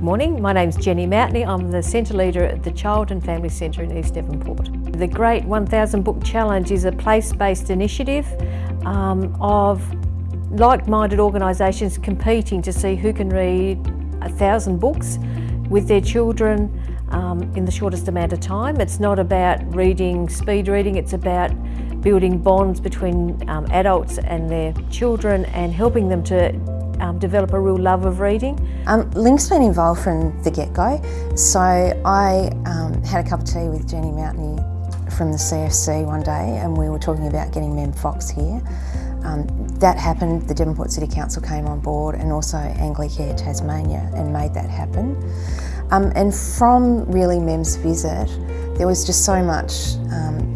Good morning, my name's Jenny Moutney. I'm the Centre Leader at the Child and Family Centre in East Devonport. The Great 1000 Book Challenge is a place-based initiative um, of like-minded organisations competing to see who can read a thousand books with their children um, in the shortest amount of time. It's not about reading, speed reading, it's about building bonds between um, adults and their children and helping them to um, develop a real love of reading. Um, LINC's been involved from the get-go, so I um, had a cup of tea with Jenny Moutney from the CFC one day and we were talking about getting Mem Fox here. Um, that happened, the Devonport City Council came on board and also Anglicare Tasmania and made that happen. Um, and from really Mem's visit, there was just so much um,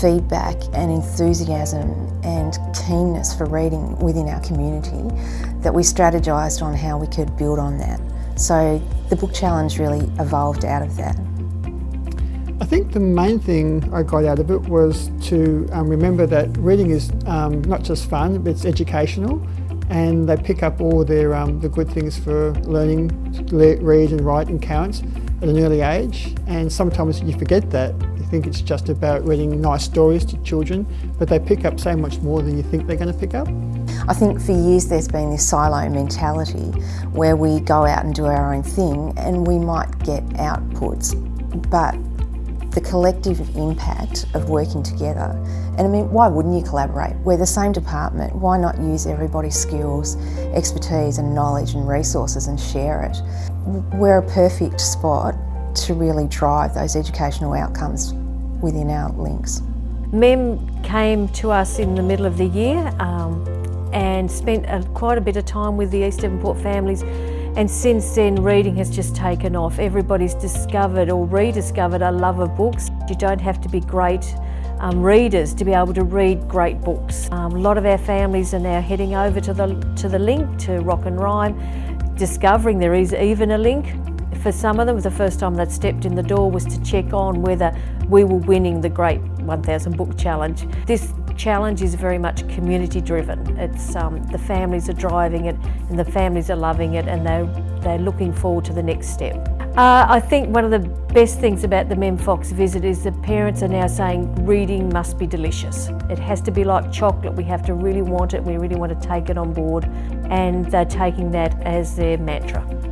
feedback and enthusiasm and keenness for reading within our community that we strategised on how we could build on that. So the book challenge really evolved out of that. I think the main thing I got out of it was to um, remember that reading is um, not just fun, but it's educational and they pick up all their um, the good things for learning to read and write and count at an early age and sometimes you forget that think it's just about reading nice stories to children, but they pick up so much more than you think they're going to pick up. I think for years there's been this silo mentality where we go out and do our own thing and we might get outputs, but the collective impact of working together. And I mean, why wouldn't you collaborate? We're the same department, why not use everybody's skills, expertise and knowledge and resources and share it? We're a perfect spot to really drive those educational outcomes within our links. MEM came to us in the middle of the year um, and spent a, quite a bit of time with the East Devonport families and since then reading has just taken off. Everybody's discovered or rediscovered a love of books. You don't have to be great um, readers to be able to read great books. Um, a lot of our families are now heading over to the, to the LINC, to Rock and Rhyme, discovering there is even a LINC for some of them, the first time they'd stepped in the door was to check on whether we were winning the Great 1000 Book Challenge. This challenge is very much community driven. It's um, the families are driving it and the families are loving it and they're, they're looking forward to the next step. Uh, I think one of the best things about the Mem Fox visit is the parents are now saying reading must be delicious. It has to be like chocolate. We have to really want it. We really want to take it on board and they're taking that as their mantra.